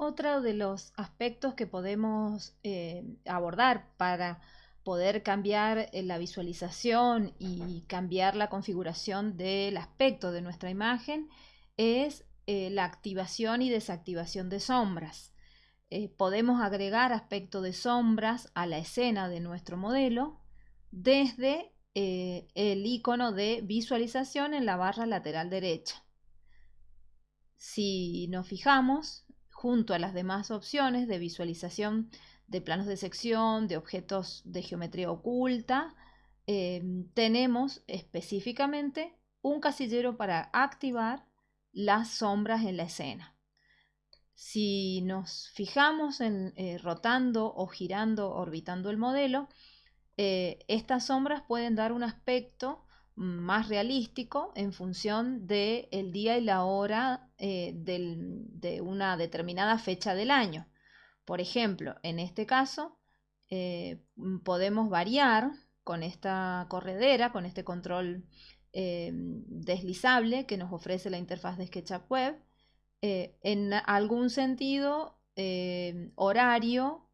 Otro de los aspectos que podemos eh, abordar para poder cambiar eh, la visualización y cambiar la configuración del aspecto de nuestra imagen es eh, la activación y desactivación de sombras. podemos agregar aspecto de sombras a la escena de nuestro modelo desde el icono de visualización en la barra lateral derecha. Si nos fijamos, junto a las demás opciones de visualización de planos de sección, de objetos de geometría oculta, eh, tenemos específicamente un casillero para activar las sombras en la escena. Si nos fijamos en eh, rotando o girando, orbitando el modelo, eh, estas sombras pueden dar un aspecto más realístico en función del el día y la hora eh, de una determinada fecha del año. Por ejemplo, en este caso, eh, podemos variar con esta corredera, con este control eh, deslizable que nos ofrece la interfaz de SketchUp Web, en algún sentido horario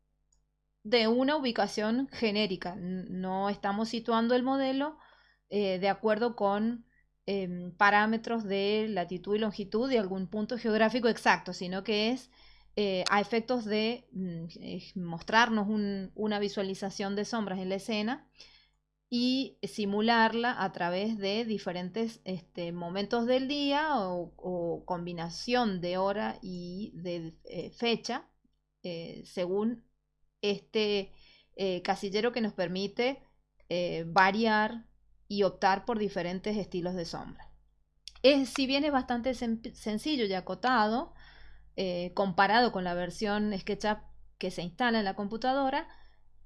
de una ubicación genérica. No estamos situando el modelo eh, de acuerdo con em, parámetros de latitud y longitud de algún punto geográfico exacto, sino que es eh, a efectos de mm, eh, mostrarnos una visualización de sombras en la escena y simularla a través de diferentes este, momentos del día o, combinación de hora y de fecha según este casillero que nos permite variar y optar por diferentes estilos de sombra. Es, si bien es bastante sencillo y acotado, eh, comparado con la versión SketchUp que se instala en la computadora,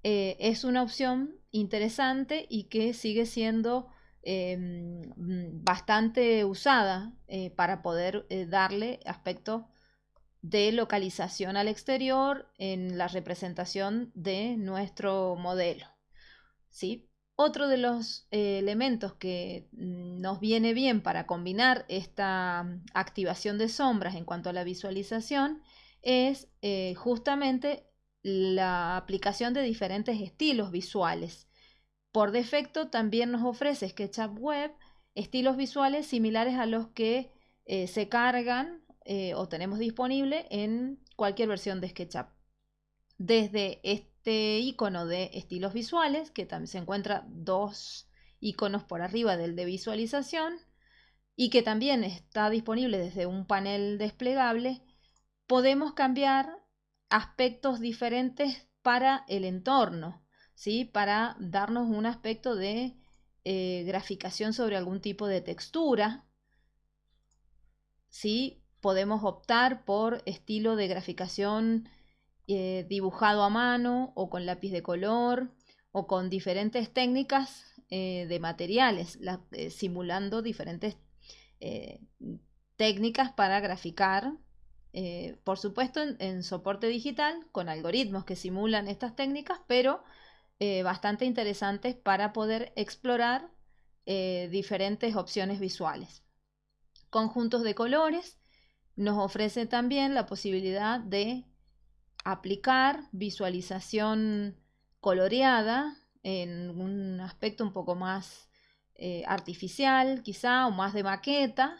eh, es una opción interesante y que sigue siendo em, bastante usada eh, para poder darle aspecto de localización al exterior en la representación de nuestro modelo. ¿sí? Otro de los eh, elementos que mm, nos viene bien para combinar esta mm, activación de sombras en cuanto a la visualización es eh, justamente la aplicación de diferentes estilos visuales. Por defecto también nos ofrece SketchUp Web estilos visuales similares a los que eh, se cargan o tenemos disponible en cualquier versión de SketchUp. Desde este este icono de estilos visuales, que también se encuentra dos iconos por arriba del de visualización y que también está disponible desde un panel desplegable, podemos cambiar aspectos diferentes para el entorno, ¿sí? para darnos un aspecto de eh, graficación sobre algún tipo de textura. ¿sí? Podemos optar por estilo de graficación eh, dibujado a mano o con lápiz de color o con diferentes técnicas eh, de materiales, eh, simulando diferentes técnicas para graficar, por supuesto en, soporte digital, con algoritmos que simulan estas técnicas, pero bastante interesantes para poder explorar diferentes opciones visuales. Conjuntos de colores nos ofrece también la posibilidad de aplicar visualización coloreada en un aspecto un poco más eh, artificial quizá o más de maqueta,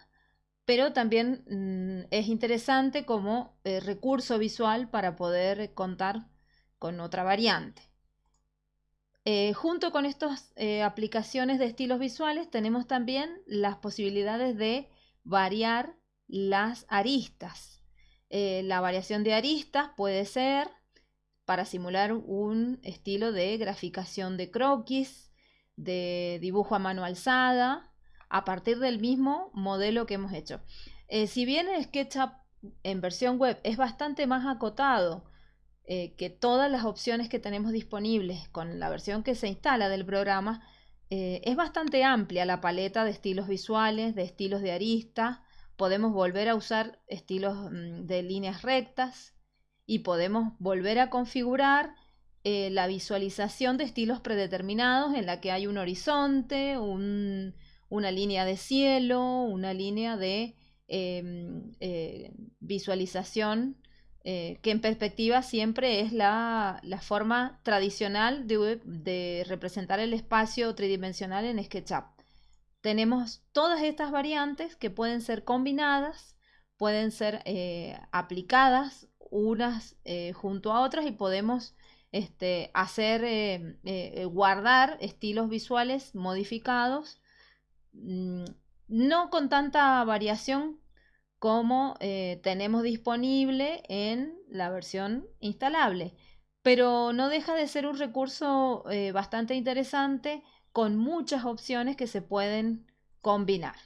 pero también mm, es interesante como eh, recurso visual para poder contar con otra variante. Eh, junto con estas aplicaciones de estilos visuales tenemos también las posibilidades de variar las aristas eh, la variación de aristas puede ser para simular un estilo de graficación de croquis, de dibujo a mano alzada, a partir del mismo modelo que hemos hecho. Eh, si bien el SketchUp en versión web es bastante más acotado eh, que todas las opciones que tenemos disponibles con la versión que se instala del programa, es bastante amplia la paleta de estilos visuales, de estilos de arista, podemos volver a usar estilos mm, de líneas rectas y podemos volver a configurar eh, la visualización de estilos predeterminados en la que hay un horizonte, una línea de cielo, una línea de em, eh, visualización eh, que en perspectiva siempre es la, forma tradicional de, representar el espacio tridimensional en SketchUp. Tenemos todas estas variantes que pueden ser combinadas, pueden ser eh, aplicadas unas eh, junto a otras y podemos este, hacer, guardar estilos visuales modificados, mm, no con tanta variación como eh, tenemos disponible en la versión instalable. Pero no deja de ser un recurso eh, bastante interesante con muchas opciones que se pueden combinar.